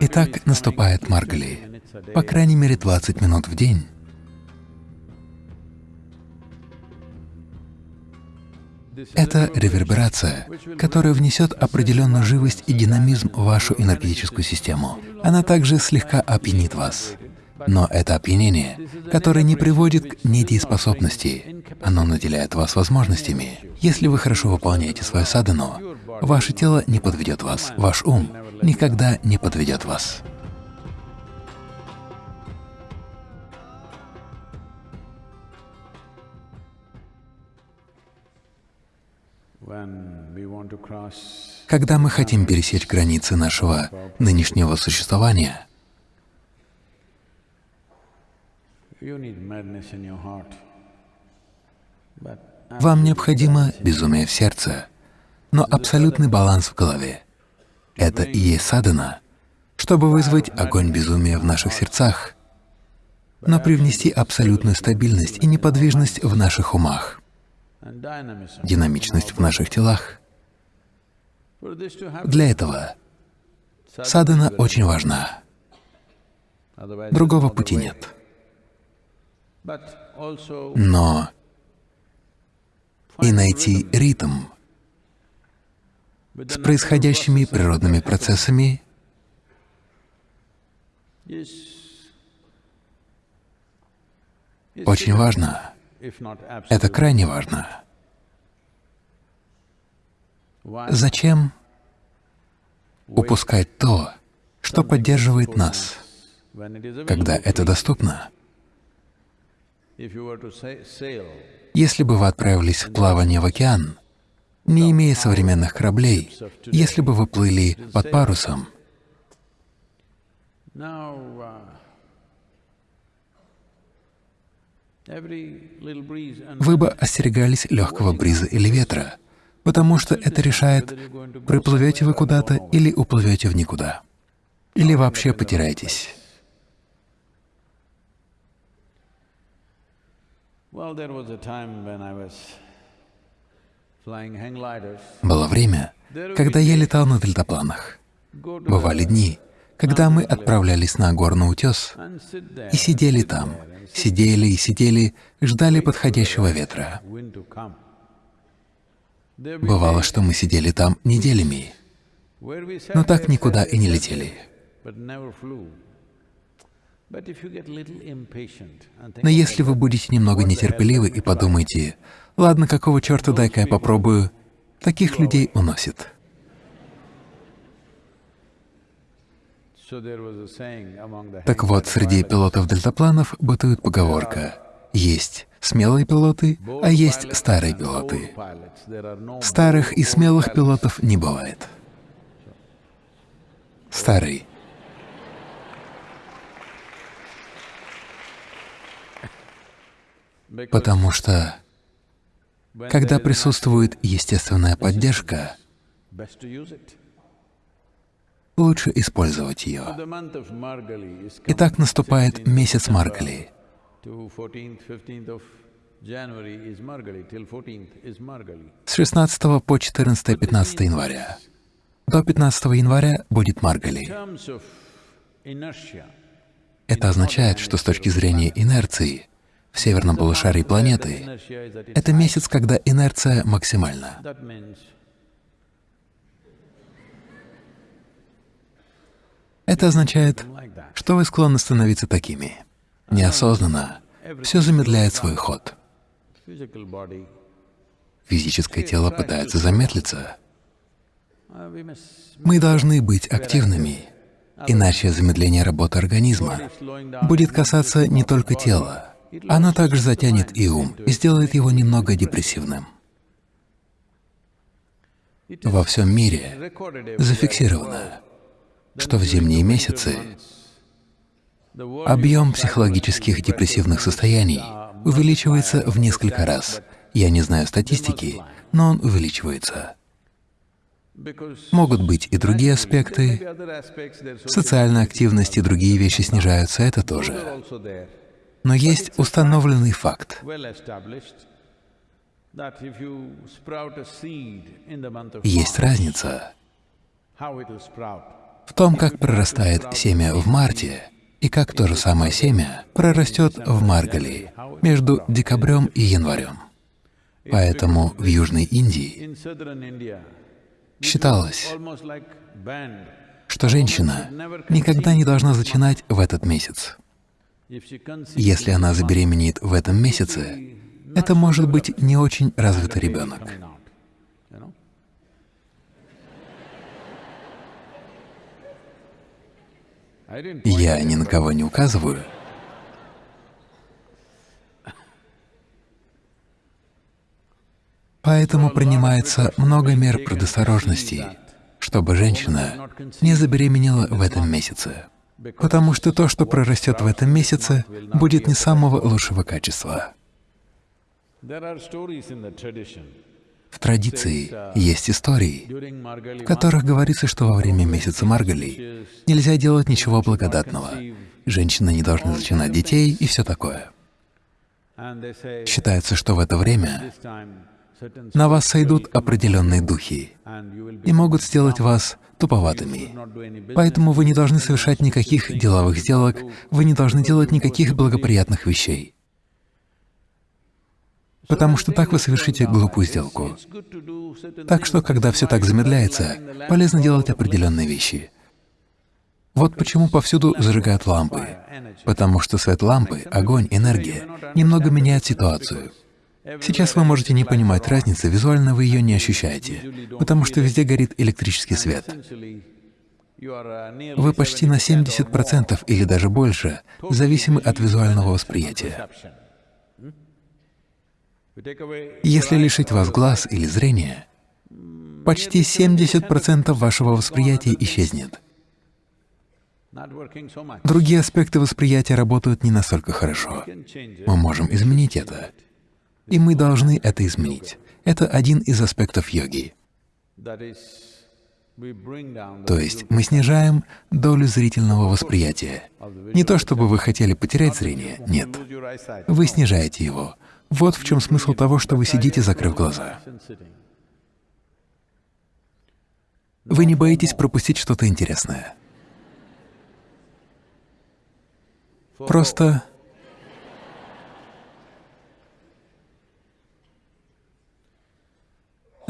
Итак, наступает Маргали, по крайней мере 20 минут в день. Это реверберация, которая внесет определенную живость и динамизм в вашу энергетическую систему. Она также слегка опьянит вас. Но это опьянение, которое не приводит к недееспособности, оно наделяет вас возможностями. Если вы хорошо выполняете свою садану, ваше тело не подведет вас, ваш ум никогда не подведет вас. Когда мы хотим пересечь границы нашего нынешнего существования, вам необходимо безумие в сердце, но абсолютный баланс в голове. Это и есть садана, чтобы вызвать огонь безумия в наших сердцах, но привнести абсолютную стабильность и неподвижность в наших умах, динамичность в наших телах. Для этого садана очень важна. Другого пути нет. Но и найти ритм с происходящими природными процессами очень важно. Это крайне важно. Зачем упускать то, что поддерживает нас, когда это доступно? Если бы вы отправились в плавание в океан, не имея современных кораблей, если бы вы плыли под парусом, вы бы остерегались легкого бриза или ветра, потому что это решает, приплывете вы куда-то или уплывете в никуда, или вообще потеряетесь. Было время, когда я летал на дельтапланах. Бывали дни, когда мы отправлялись на горный утес и сидели там, сидели и сидели, ждали подходящего ветра. Бывало, что мы сидели там неделями, но так никуда и не летели. Но если вы будете немного нетерпеливы и подумаете, «Ладно, какого черта, дай-ка я попробую», таких людей уносит. Так вот, среди пилотов дельтапланов бытует поговорка. «Есть смелые пилоты, а есть старые пилоты». Старых и смелых пилотов не бывает. Старый Потому что, когда присутствует естественная поддержка, лучше использовать ее. Итак, наступает месяц Маргали. С 16 по 14-15 января. До 15 января будет Маргали. Это означает, что с точки зрения инерции в северном полушарии планеты, это месяц, когда инерция максимальна. Это означает, что вы склонны становиться такими. Неосознанно все замедляет свой ход. Физическое тело пытается замедлиться. Мы должны быть активными, иначе замедление работы организма будет касаться не только тела, оно также затянет и ум и сделает его немного депрессивным. Во всем мире зафиксировано, что в зимние месяцы объем психологических депрессивных состояний увеличивается в несколько раз. Я не знаю статистики, но он увеличивается. Могут быть и другие аспекты, социальная активность и другие вещи снижаются, это тоже. Но есть установленный факт. Есть разница в том, как прорастает семя в марте, и как то же самое семя прорастет в Маргалии между декабрем и январем. Поэтому в Южной Индии считалось, что женщина никогда не должна зачинать в этот месяц. Если она забеременеет в этом месяце, это может быть не очень развитый ребенок. Я ни на кого не указываю. Поэтому принимается много мер предосторожности, чтобы женщина не забеременела в этом месяце. Потому что то, что прорастет в этом месяце, будет не самого лучшего качества. В традиции есть истории, в которых говорится, что во время месяца Маргали нельзя делать ничего благодатного, женщины не должны зачинать детей и все такое. Считается, что в это время на вас сойдут определенные духи и могут сделать вас туповатыми. Поэтому вы не должны совершать никаких деловых сделок, вы не должны делать никаких благоприятных вещей потому что так вы совершите глупую сделку. Так что, когда все так замедляется, полезно делать определенные вещи. Вот почему повсюду зажигают лампы, потому что свет лампы, огонь, энергия немного меняют ситуацию. Сейчас вы можете не понимать разницы, визуально вы ее не ощущаете, потому что везде горит электрический свет. Вы почти на 70% или даже больше зависимы от визуального восприятия. Если лишить вас глаз или зрения, почти 70% вашего восприятия исчезнет. Другие аспекты восприятия работают не настолько хорошо. Мы можем изменить это, и мы должны это изменить. Это один из аспектов йоги. То есть мы снижаем долю зрительного восприятия. Не то чтобы вы хотели потерять зрение, нет. Вы снижаете его, вот в чем смысл того, что вы сидите, закрыв глаза. Вы не боитесь пропустить что-то интересное. Просто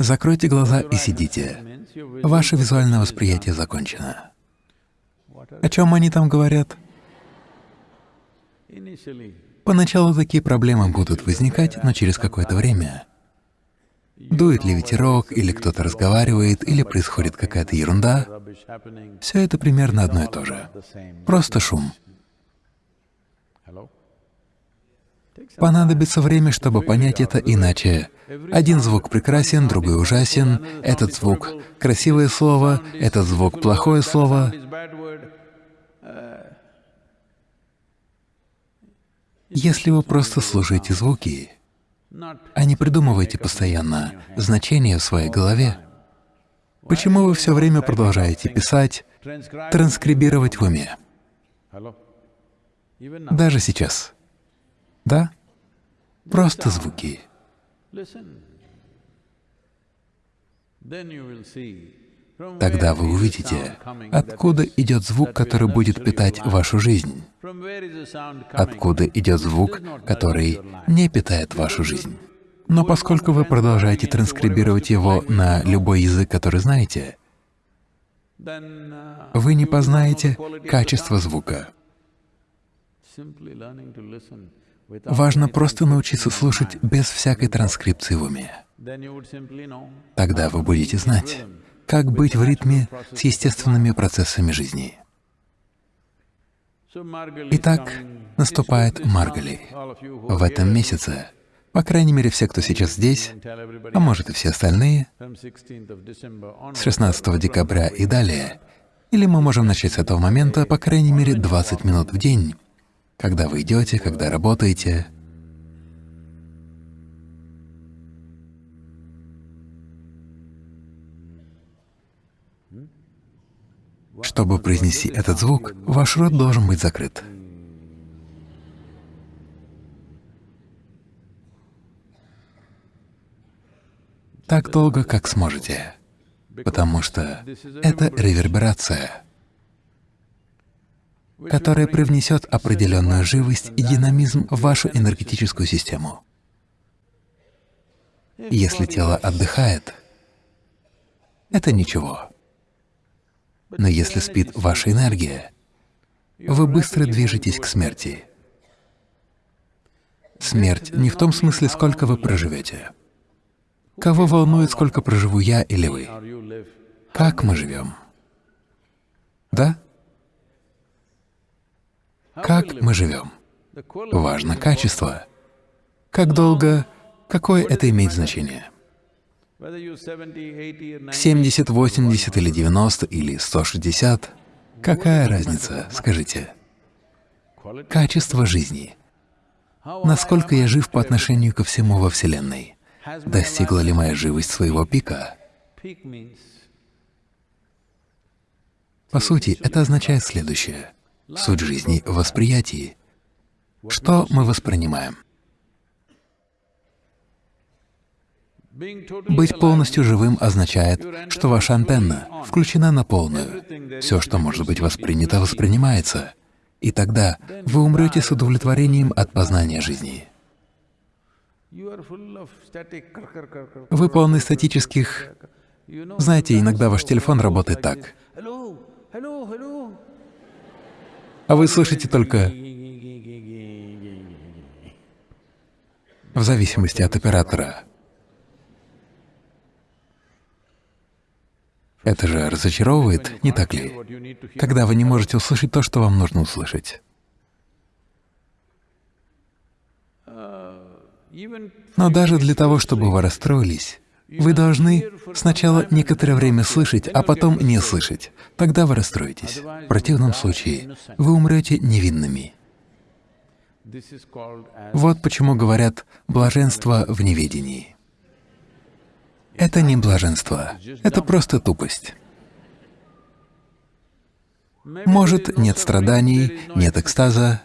закройте глаза и сидите. Ваше визуальное восприятие закончено. О чем они там говорят? Поначалу такие проблемы будут возникать, но через какое-то время дует ли ветерок, или кто-то разговаривает, или происходит какая-то ерунда, все это примерно одно и то же. Просто шум. Понадобится время, чтобы понять это, иначе один звук прекрасен, другой ужасен, этот звук — красивое слово, этот звук — плохое слово. Если вы просто слушаете звуки, а не придумываете постоянно значения в своей голове, почему вы все время продолжаете писать, транскрибировать в уме? Даже сейчас. Да? Просто звуки. Тогда вы увидите, откуда идет звук, который будет питать вашу жизнь, откуда идет звук, который не питает вашу жизнь. Но поскольку вы продолжаете транскрибировать его на любой язык, который знаете, вы не познаете качество звука. Важно просто научиться слушать без всякой транскрипции в уме. Тогда вы будете знать, как быть в ритме с естественными процессами жизни. Итак, наступает Маргали. В этом месяце, по крайней мере, все, кто сейчас здесь, а может и все остальные, с 16 декабря и далее, или мы можем начать с этого момента, по крайней мере, 20 минут в день, когда вы идете, когда работаете, Чтобы произнести этот звук, ваш рот должен быть закрыт. Так долго, как сможете, потому что это реверберация. Которое привнесет определенную живость и динамизм в вашу энергетическую систему. Если тело отдыхает, это ничего. Но если спит ваша энергия, вы быстро движетесь к смерти. Смерть не в том смысле, сколько вы проживете. Кого волнует, сколько проживу я или вы? Как мы живем? Да? Как мы живем? Важно качество. Как долго, какое это имеет значение? 70, 80 или 90 или 160 — какая разница, скажите? Качество жизни. Насколько я жив по отношению ко всему во Вселенной? Достигла ли моя живость своего пика? По сути, это означает следующее. Суть жизни в восприятии. Что мы воспринимаем? Быть полностью живым означает, что ваша антенна включена на полную. Все, что может быть воспринято, воспринимается. И тогда вы умрете с удовлетворением от познания жизни. Вы полны статических... Знаете, иногда ваш телефон работает так. А вы слышите только... В зависимости от оператора. Это же разочаровывает, не так ли? Когда вы не можете услышать то, что вам нужно услышать. Но даже для того, чтобы вы расстроились, вы должны сначала некоторое время слышать, а потом не слышать. Тогда вы расстроитесь. В противном случае вы умрете невинными. Вот почему говорят «блаженство в неведении». Это не блаженство, это просто тупость. Может, нет страданий, нет экстаза.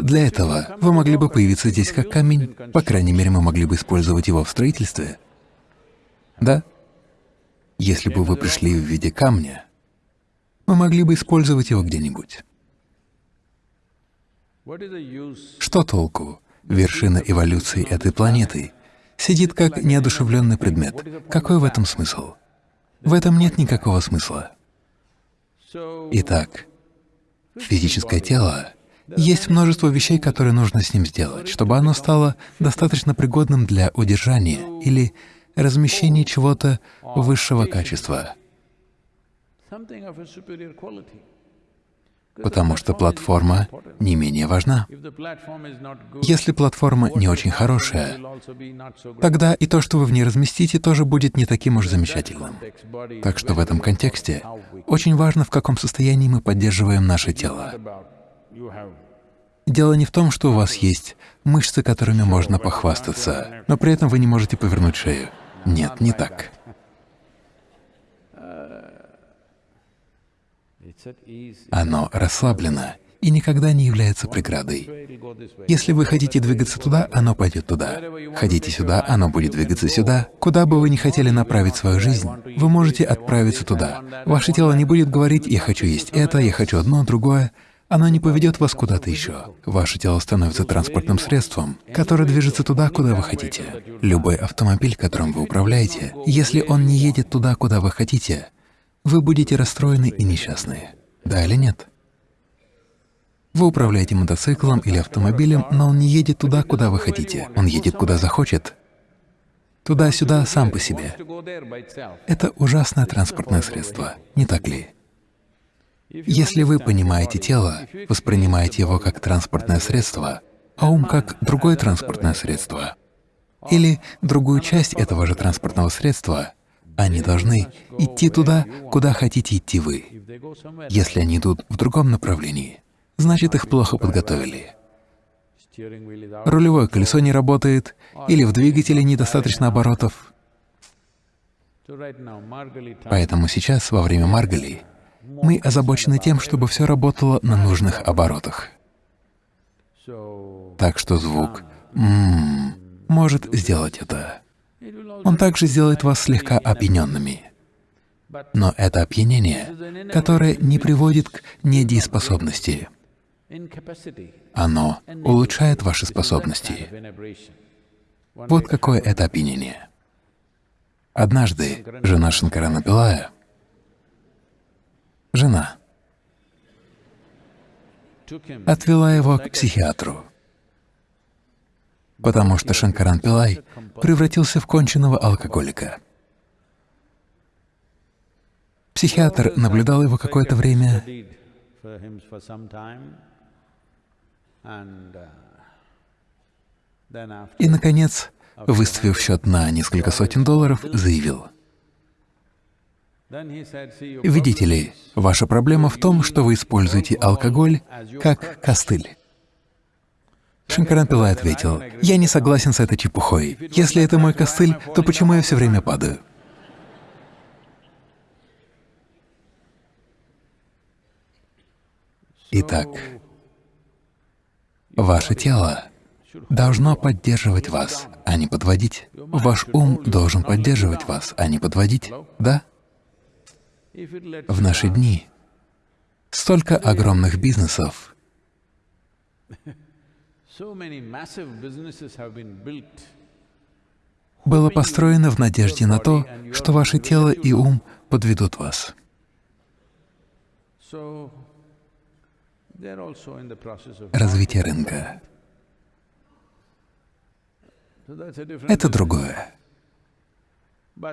Для этого вы могли бы появиться здесь как камень, по крайней мере, мы могли бы использовать его в строительстве. Да? Если бы вы пришли в виде камня, мы могли бы использовать его где-нибудь. Что толку? Вершина эволюции этой планеты сидит как неодушевленный предмет. Какой в этом смысл? В этом нет никакого смысла. Итак, физическое тело есть множество вещей, которые нужно с ним сделать, чтобы оно стало достаточно пригодным для удержания или размещения чего-то высшего качества потому что платформа не менее важна. Если платформа не очень хорошая, тогда и то, что вы в ней разместите, тоже будет не таким уж замечательным. Так что в этом контексте очень важно, в каком состоянии мы поддерживаем наше тело. Дело не в том, что у вас есть мышцы, которыми можно похвастаться, но при этом вы не можете повернуть шею. Нет, не так. Оно расслаблено и никогда не является преградой. Если вы хотите двигаться туда, оно пойдет туда. Хотите сюда, оно будет двигаться сюда. Куда бы вы ни хотели направить свою жизнь, вы можете отправиться туда. Ваше тело не будет говорить «я хочу есть это, я хочу одно, другое». Оно не поведет вас куда-то еще. Ваше тело становится транспортным средством, которое движется туда, куда вы хотите. Любой автомобиль, которым вы управляете, если он не едет туда, куда вы хотите, вы будете расстроены и несчастны. Да или нет? Вы управляете мотоциклом или автомобилем, но он не едет туда, куда вы хотите. Он едет куда захочет. Туда-сюда сам по себе. Это ужасное транспортное средство, не так ли? Если вы понимаете тело, воспринимаете его как транспортное средство, а ум как другое транспортное средство, или другую часть этого же транспортного средства, они должны идти туда, куда хотите идти вы. Если они идут в другом направлении, значит, их плохо подготовили. Рулевое колесо не работает, или в двигателе недостаточно оборотов. Поэтому сейчас, во время Маргали, мы озабочены тем, чтобы все работало на нужных оборотах. Так что звук «м» «м-м» может сделать это. Он также сделает вас слегка опьяненными. Но это опьянение, которое не приводит к недееспособности. Оно улучшает ваши способности. Вот какое это опьянение. Однажды жена Шанкарана Пилая, жена, отвела его к психиатру, потому что Шанкаран Пилай превратился в конченного алкоголика. Психиатр наблюдал его какое-то время. И, наконец, выставив счет на несколько сотен долларов, заявил, «Видите ли, ваша проблема в том, что вы используете алкоголь как костыль». Шанкаран Пилай ответил, «Я не согласен с этой чепухой. Если это мой костыль, то почему я все время падаю?» Итак, ваше тело должно поддерживать вас, а не подводить. Ваш ум должен поддерживать вас, а не подводить, да? В наши дни. Столько огромных бизнесов. Было построено в надежде на то, что ваше тело и ум подведут вас. Развитие рынка — это другое.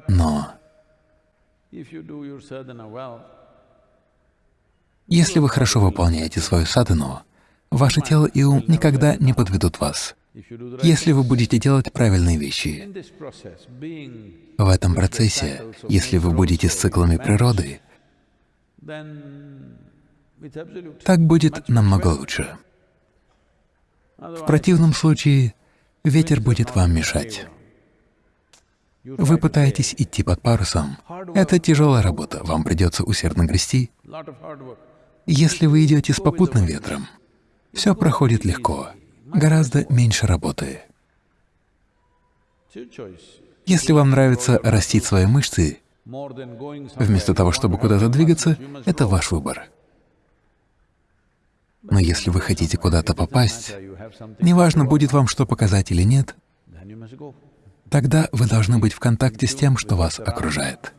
Но если вы хорошо выполняете свою садхану, ваше тело и ум никогда не подведут вас. Если вы будете делать правильные вещи, в этом процессе, если вы будете с циклами природы, так будет намного лучше. В противном случае ветер будет вам мешать. Вы пытаетесь идти под парусом. Это тяжелая работа, вам придется усердно грести. Если вы идете с попутным ветром, все проходит легко, гораздо меньше работы. Если вам нравится растить свои мышцы, вместо того, чтобы куда-то двигаться, это ваш выбор. Но если вы хотите куда-то попасть, неважно, будет вам что показать или нет, тогда вы должны быть в контакте с тем, что вас окружает.